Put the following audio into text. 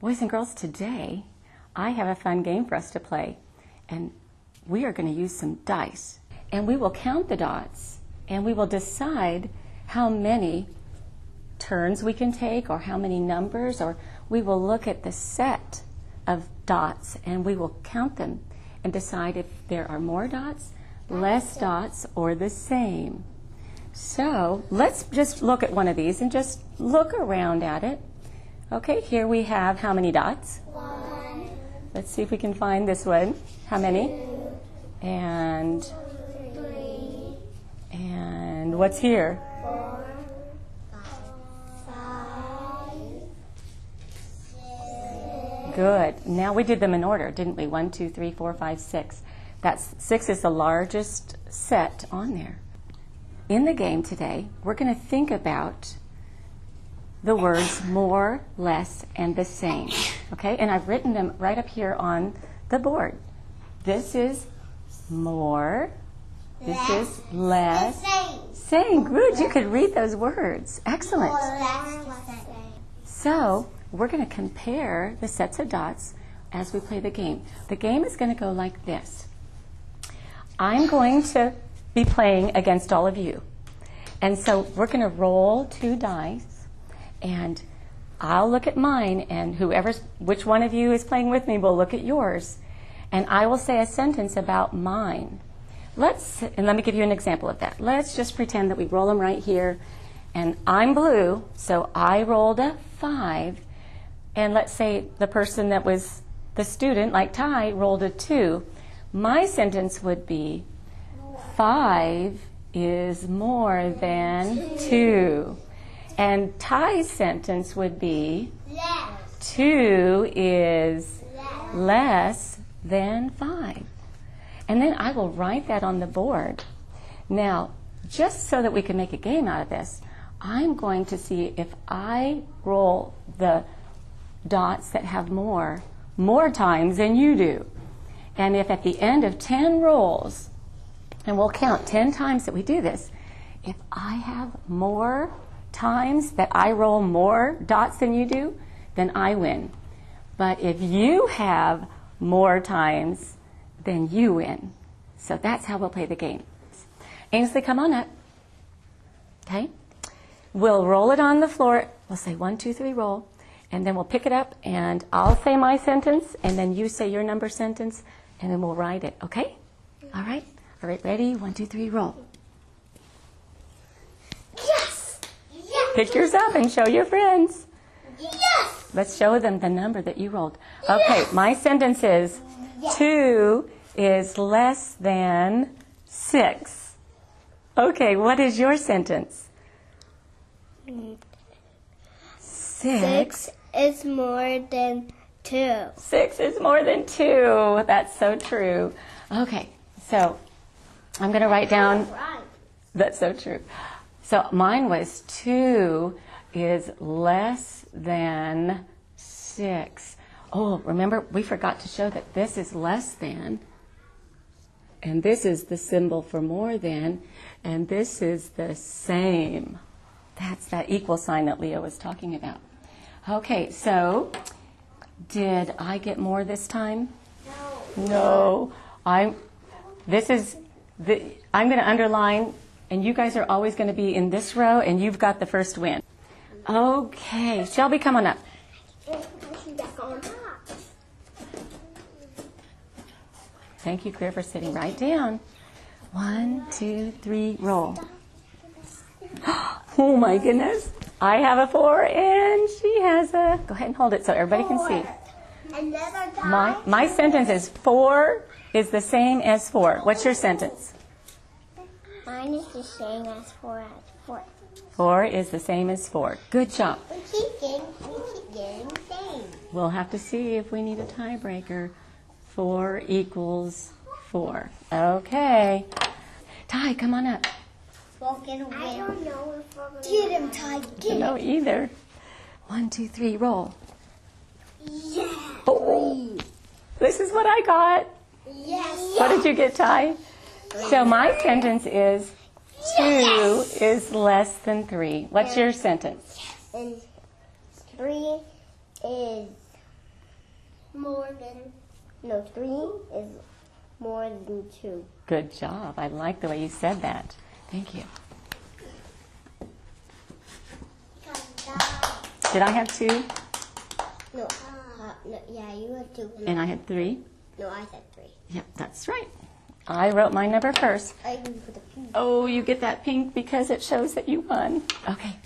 Boys and girls, today I have a fun game for us to play. And we are going to use some dice. And we will count the dots and we will decide how many turns we can take or how many numbers, or we will look at the set of dots and we will count them and decide if there are more dots, less dots, or the same. So let's just look at one of these and just look around at it. Okay, here we have how many dots? One, Let's see if we can find this one. How many? And three, and what's here? four, five, six, Good. Now we did them in order, didn't we? One, two, three, four, five, six. That's six is the largest set on there. In the game today, we're going to think about the words more, less, and the same. Okay? And I've written them right up here on the board. This is more. This is less. same. Same. Good. You could read those words. Excellent. The same. So we're going to compare the sets of dots as we play the game. The game is going to go like this. I'm going to be playing against all of you. And so we're going to roll two dice and I'll look at mine and whoever's which one of you is playing with me will look at yours and I will say a sentence about mine. Let's and let me give you an example of that. Let's just pretend that we roll them right here and I'm blue, so I rolled a 5 and let's say the person that was the student like Ty rolled a 2. My sentence would be 5 is more than 2. And Ty's sentence would be Less, 2 is less. less than 5. And then I will write that on the board. Now, just so that we can make a game out of this, I'm going to see if I roll the dots that have more, more times than you do. And if at the end of 10 rolls, and we'll count 10 times that we do this, if I have more times that I roll more dots than you do, then I win. But if you have more times, then you win. So that's how we'll play the game. Ainsley, come on up. Okay? We'll roll it on the floor. We'll say one, two, three, roll. And then we'll pick it up and I'll say my sentence and then you say your number sentence and then we'll write it. Okay? All right? All right, ready? One, two, three, roll. Yes! Yes! Pick yours up and show your friends. Yes! Let's show them the number that you rolled. Okay, my sentence is Yes. two is less than six. Okay, what is your sentence? Six. Six is more than two. Six is more than two. That's so true. Okay, so I'm going to write down. Right. That's so true. So mine was two is less than six. Oh, remember, we forgot to show that this is less than, and this is the symbol for more than, and this is the same. That's that equal sign that Leo was talking about. Okay, so did I get more this time? No. No, I'm. This is. The, I'm going to underline, and you guys are always going to be in this row, and you've got the first win. Okay, Shelby, come on up. Thank you, Claire, for sitting right down. One, two, three, roll. Oh my goodness! I have a four, and she has a. Go ahead and hold it so everybody can see. My, my sentence is four is the same as four. What's your sentence? Mine is the same as four as four. Four is the same as four. Good job. We keep getting, we keep getting the same. We'll have to see if we need a tiebreaker. Four equals four. Okay. Ty, come on up. Walking away. I don't know if we're gonna Get him, Ty. Get No, either. One, two, three, roll. Yeah. Oh, this is what I got. Yes. What did you get, Ty? So my sentence is two is less than three. What's your sentence? And three is more than. No, three is more than two. Good job. I like the way you said that. Thank you. Did I have two? No, uh, no, yeah, you had two. And I had three? no, I had three. Yep, that's right. I wrote my number first. I even put the pink. Oh, you get that pink because it shows that you won. Okay,